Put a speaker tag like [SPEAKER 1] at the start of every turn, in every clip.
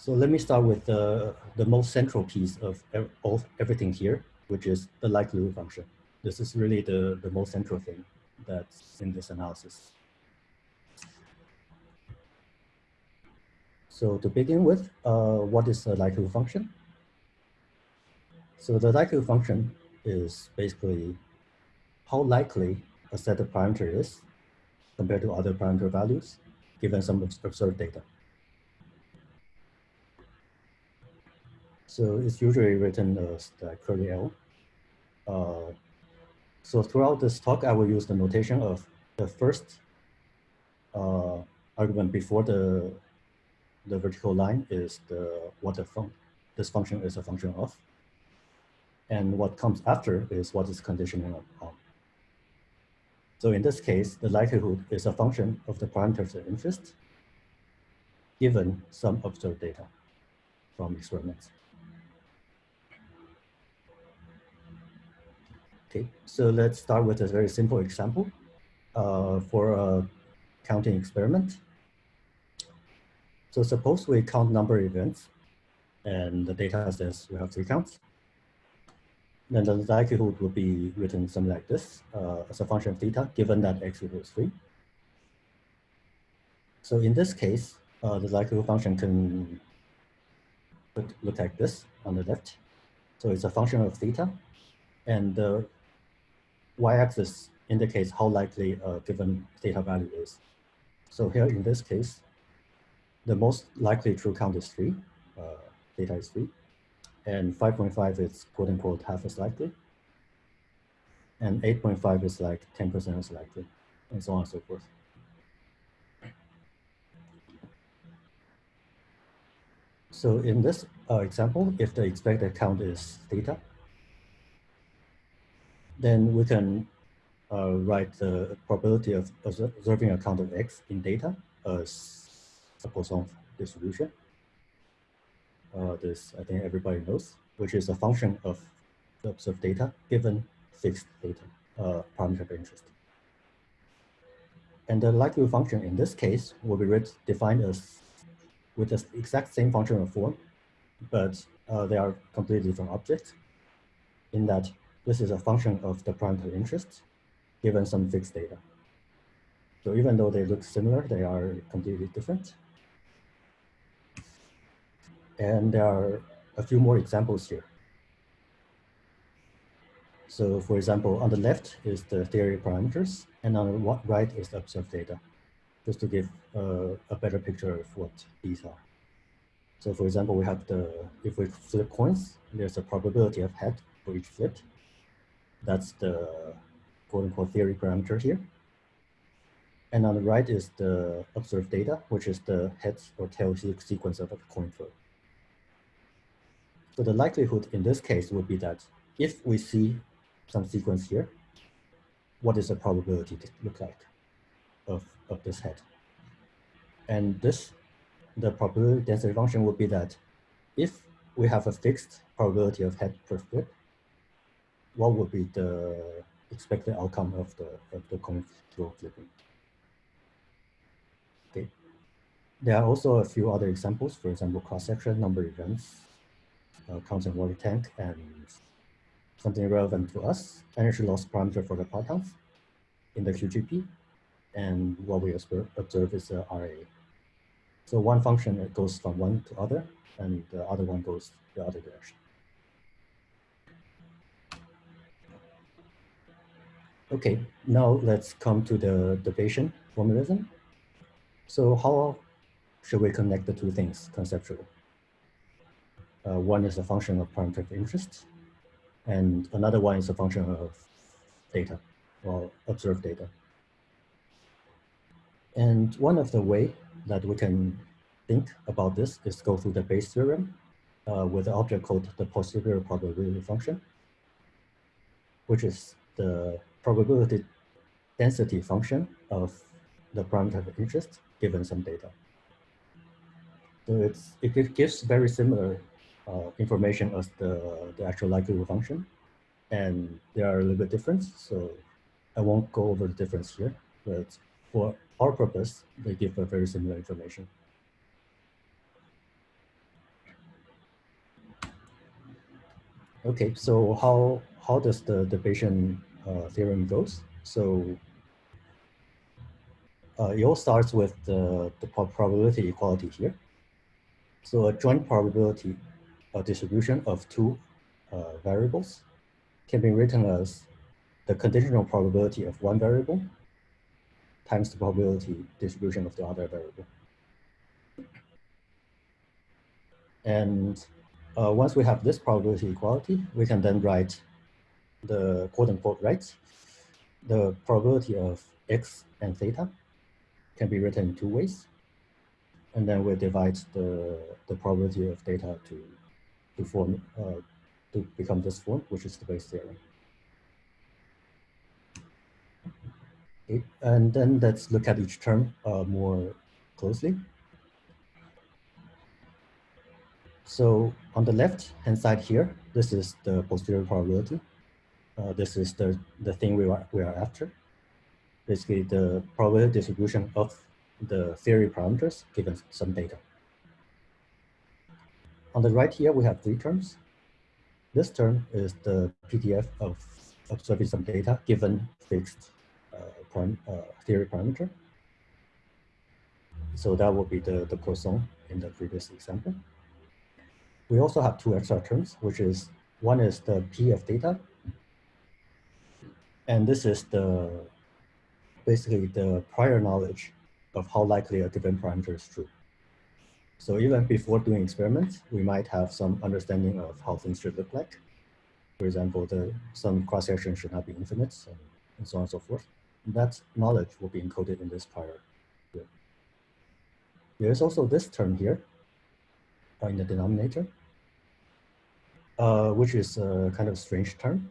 [SPEAKER 1] So let me start with the, the most central piece of, of everything here, which is the likelihood function. This is really the, the most central thing that's in this analysis. So to begin with, uh, what is the likelihood function? So the likelihood function is basically how likely a set of parameter is compared to other parameter values given some observed data. So it's usually written as the curly L. Uh, so throughout this talk, I will use the notation of the first uh, argument before the the vertical line is the what the fun this function is a function of, and what comes after is what is conditioning on. So in this case, the likelihood is a function of the parameters of interest given some observed data from experiments. Okay, so let's start with a very simple example uh, for a counting experiment. So suppose we count number of events and the data says we have three counts. Then the likelihood will be written something like this uh, as a function of theta, given that x equals three. So in this case, uh, the likelihood function can look like this on the left. So it's a function of theta and the y-axis indicates how likely a given theta value is. So here in this case, the most likely true count is three, uh, theta is three, and 5.5 is quote unquote half as likely, and 8.5 is like 10% as likely, and so on and so forth. So in this uh, example, if the expected count is theta, then we can uh, write the probability of observing a count of x in data as a Poisson distribution. Uh, this I think everybody knows, which is a function of the observed data given fixed data, uh, parameter of interest. And the likelihood function in this case will be defined as with the exact same functional form, but uh, they are completely different objects in that this is a function of the parameter interest given some fixed data. So even though they look similar, they are completely different. And there are a few more examples here. So for example, on the left is the theory parameters, and on the right is the observed data, just to give uh, a better picture of what these are. So for example, we have the, if we flip coins, there's a probability of head for each flip. That's the quote unquote theory parameter here. And on the right is the observed data, which is the heads or tails sequence of a coin flip. So the likelihood in this case would be that if we see some sequence here, what is the probability to look like of, of this head? And this, the probability density function would be that if we have a fixed probability of head per flip, what would be the expected outcome of the, of the coin flow flipping? Okay. There are also a few other examples, for example, cross-section, number events, uh, constant water tank, and something relevant to us, energy loss parameter for the partons in the QGP. And what we observe is the RA. So one function goes from one to other, and the other one goes the other direction. Okay, now let's come to the, the Bayesian formalism. So how should we connect the two things conceptually? Uh, one is a function of parameter of interest, and another one is a function of data or observed data. And one of the way that we can think about this is go through the Bayes theorem uh, with an object called the posterior probability function, which is the probability density function of the parameter of interest given some data. So it gives very similar uh, information as the, the actual likelihood function. And there are a little bit different, so I won't go over the difference here, but for our purpose, they give a very similar information. Okay, so how, how does the, the Bayesian uh, theorem goes? So uh, it all starts with the, the probability equality here. So a joint probability uh, distribution of two uh, variables can be written as the conditional probability of one variable times the probability distribution of the other variable. And uh, once we have this probability equality, we can then write the quote unquote right. The probability of x and theta can be written in two ways. And then we divide the, the probability of theta to, to form, uh, to become this form, which is the Bayes theorem. Okay. And then let's look at each term uh, more closely. So on the left hand side here, this is the posterior probability. Uh, this is the, the thing we are, we are after. Basically the probability distribution of the theory parameters given some data. On the right here, we have three terms. This term is the PDF of observing some data given fixed uh, uh, theory parameter. So that would be the, the Poisson in the previous example. We also have two extra terms, which is one is the P of theta. And this is the basically the prior knowledge of how likely a given parameter is true. So even before doing experiments, we might have some understanding of how things should look like. For example, the some cross-section should not be infinite, and, and so on and so forth. And that knowledge will be encoded in this prior. Here. There's also this term here uh, in the denominator, uh, which is a kind of strange term.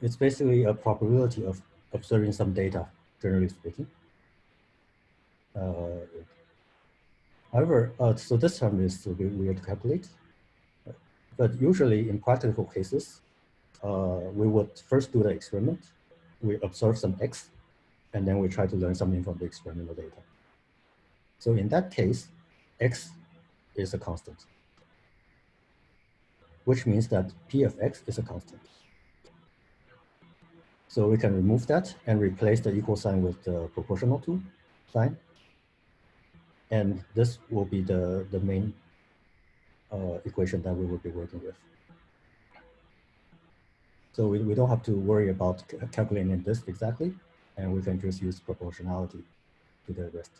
[SPEAKER 1] It's basically a probability of observing some data, generally speaking. Uh, however, uh, so this term is weird to calculate. But usually in practical cases, uh, we would first do the experiment. We observe some X, and then we try to learn something from the experimental data. So in that case, X is a constant which means that p of x is a constant. So we can remove that and replace the equal sign with the proportional to sign. And this will be the, the main uh, equation that we will be working with. So we, we don't have to worry about calculating this exactly, and we can just use proportionality to the rest.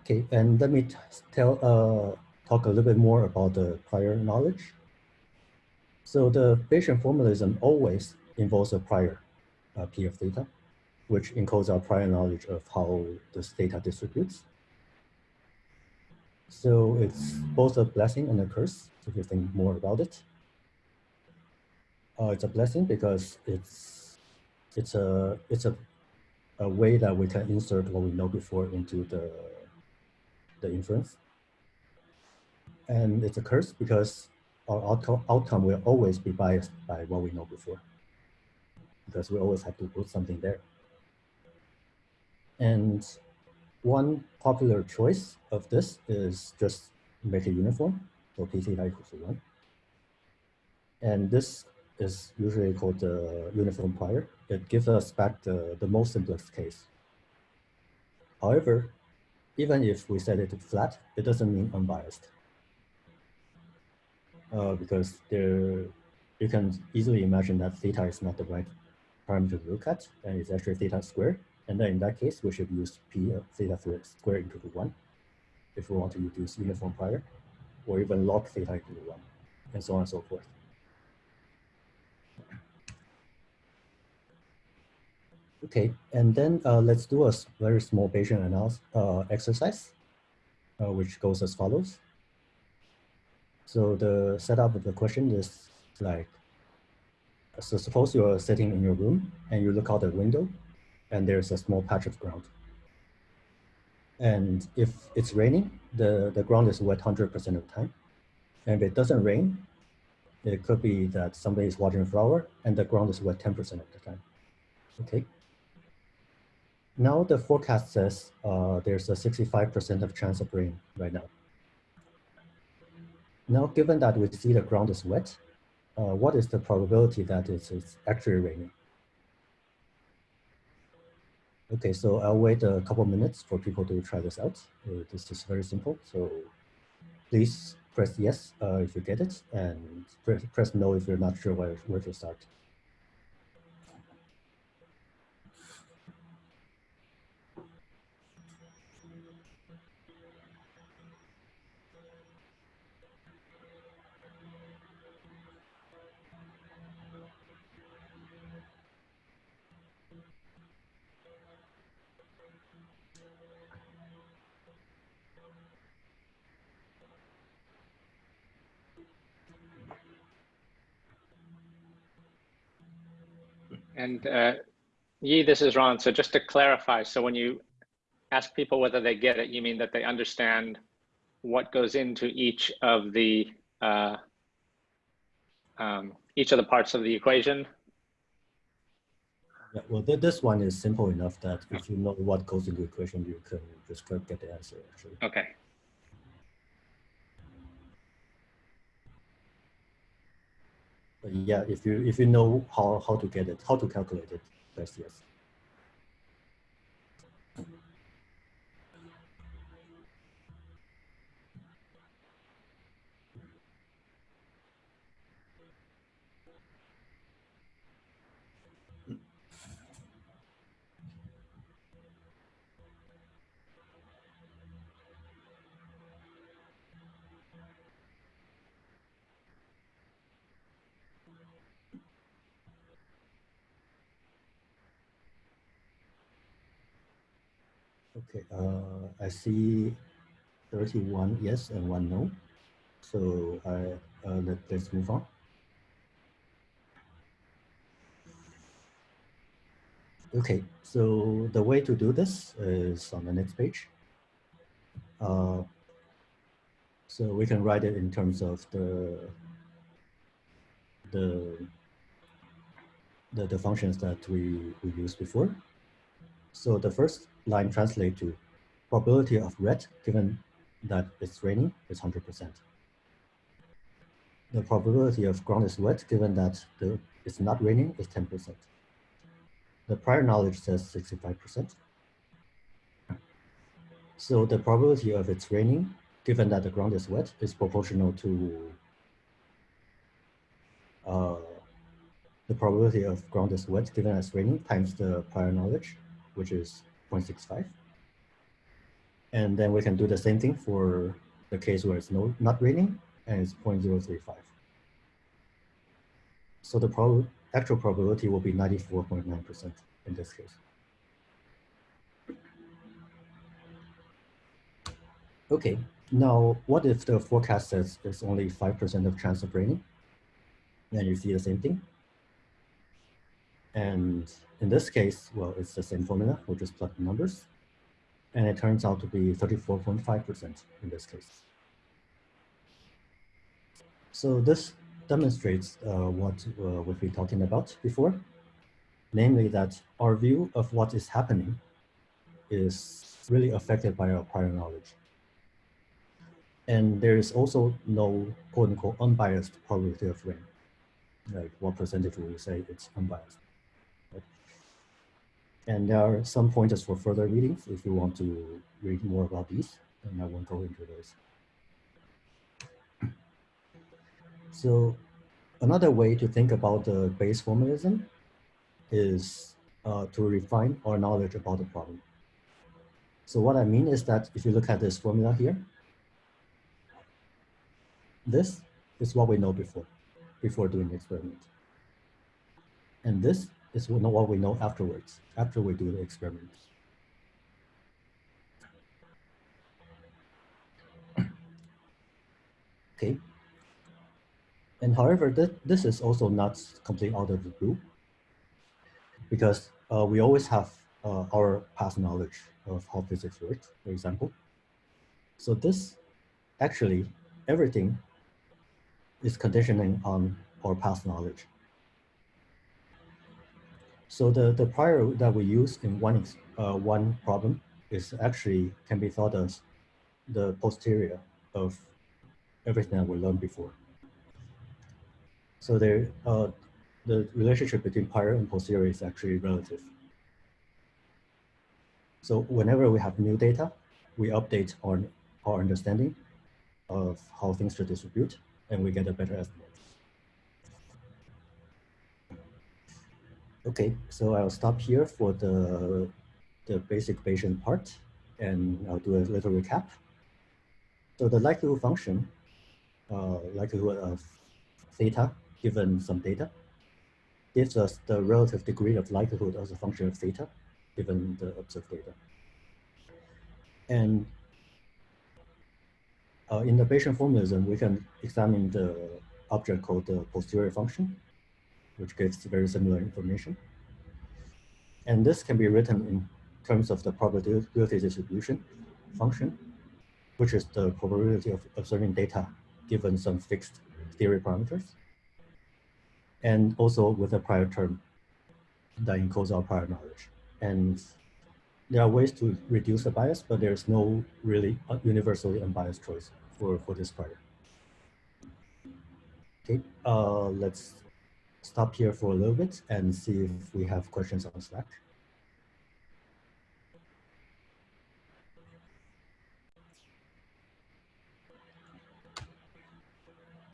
[SPEAKER 1] Okay, and let me tell uh, talk a little bit more about the prior knowledge. So the Bayesian formalism always involves a prior uh, P of theta, which encodes our prior knowledge of how this data distributes. So it's both a blessing and a curse So if you think more about it. Uh, it's a blessing because it's it's a it's a, a way that we can insert what we know before into the the inference. And it's a curse because our outcome, outcome will always be biased by what we know before because we always have to put something there. And one popular choice of this is just make it uniform, so p theta equals to 1. And this is usually called the uniform prior. It gives us back the, the most simplest case. However, even if we set it flat, it doesn't mean unbiased. Uh, because there, you can easily imagine that theta is not the right parameter to look at, and it's actually theta squared. And then in that case, we should use p of theta squared into the 1 if we want to use uniform prior, or even log theta into the 1, and so on and so forth. Okay, and then uh, let's do a very small Bayesian analysis uh, exercise, uh, which goes as follows. So the setup of the question is like, so suppose you're sitting in your room and you look out the window and there's a small patch of ground. And if it's raining, the, the ground is wet 100% of the time. And if it doesn't rain, it could be that somebody is watering a flower and the ground is wet 10% of the time. Okay. Now the forecast says uh, there's a 65% of chance of rain right now. Now given that we see the ground is wet, uh, what is the probability that it's, it's actually raining? Okay, so I'll wait a couple minutes for people to try this out. Uh, this is very simple. So please press yes uh, if you get it and press, press no if you're not sure where, where to start.
[SPEAKER 2] And uh, Yi, this is Ron. So just to clarify, so when you ask people whether they get it, you mean that they understand what goes into each of the uh, um, each of the parts of the equation?
[SPEAKER 1] Yeah, well, th this one is simple enough that if you know what goes into the equation, you can just get the answer, actually.
[SPEAKER 2] Okay.
[SPEAKER 1] Yeah, if you if you know how how to get it, how to calculate it, that's yes. Okay, uh, I see 31 yes and one no. So I, uh, let, let's move on. Okay, so the way to do this is on the next page. Uh, so we can write it in terms of the the the, the functions that we, we used before. So the first line translate to probability of red given that it's raining is 100%. The probability of ground is wet given that the, it's not raining is 10%. The prior knowledge says 65%. So the probability of it's raining given that the ground is wet is proportional to uh, the probability of ground is wet given it's raining times the prior knowledge, which is 0.65. And then we can do the same thing for the case where it's no, not raining and it's 0.035. So the prob actual probability will be 94.9% in this case. Okay, now what if the forecast says there's only 5% of chance of raining? Then you see the same thing. And in this case, well, it's the same formula. We'll just plug the numbers. And it turns out to be 34.5% in this case. So this demonstrates uh, what uh, we've been talking about before, namely that our view of what is happening is really affected by our prior knowledge. And there is also no quote unquote unbiased probability of rain. Like what percentage would you say it's unbiased? And there are some pointers for further readings if you want to read more about these, and I won't go into those. So another way to think about the Bayes formalism is uh, to refine our knowledge about the problem. So what I mean is that if you look at this formula here, this is what we know before, before doing the experiment. And this is what we know afterwards, after we do the experiment. Okay. And however, th this is also not completely out of the blue because uh, we always have uh, our past knowledge of how physics works, for example. So this actually, everything is conditioning on our past knowledge. So the, the prior that we use in one, uh, one problem is actually can be thought as the posterior of everything that we learned before. So there, uh, the relationship between prior and posterior is actually relative. So whenever we have new data, we update our, our understanding of how things should distribute, and we get a better estimate. Okay, so I'll stop here for the, the basic Bayesian part, and I'll do a little recap. So the likelihood function, uh, likelihood of theta given some data, gives us the relative degree of likelihood as a function of theta given the observed data. And uh, in the Bayesian formalism, we can examine the object called the posterior function, which gives very similar information. And this can be written in terms of the probability distribution function, which is the probability of observing data given some fixed theory parameters. And also with a prior term that encodes our prior knowledge. And there are ways to reduce the bias, but there's no really universally unbiased choice for, for this prior. Okay, uh, let's stop here for a little bit and see if we have questions on Slack.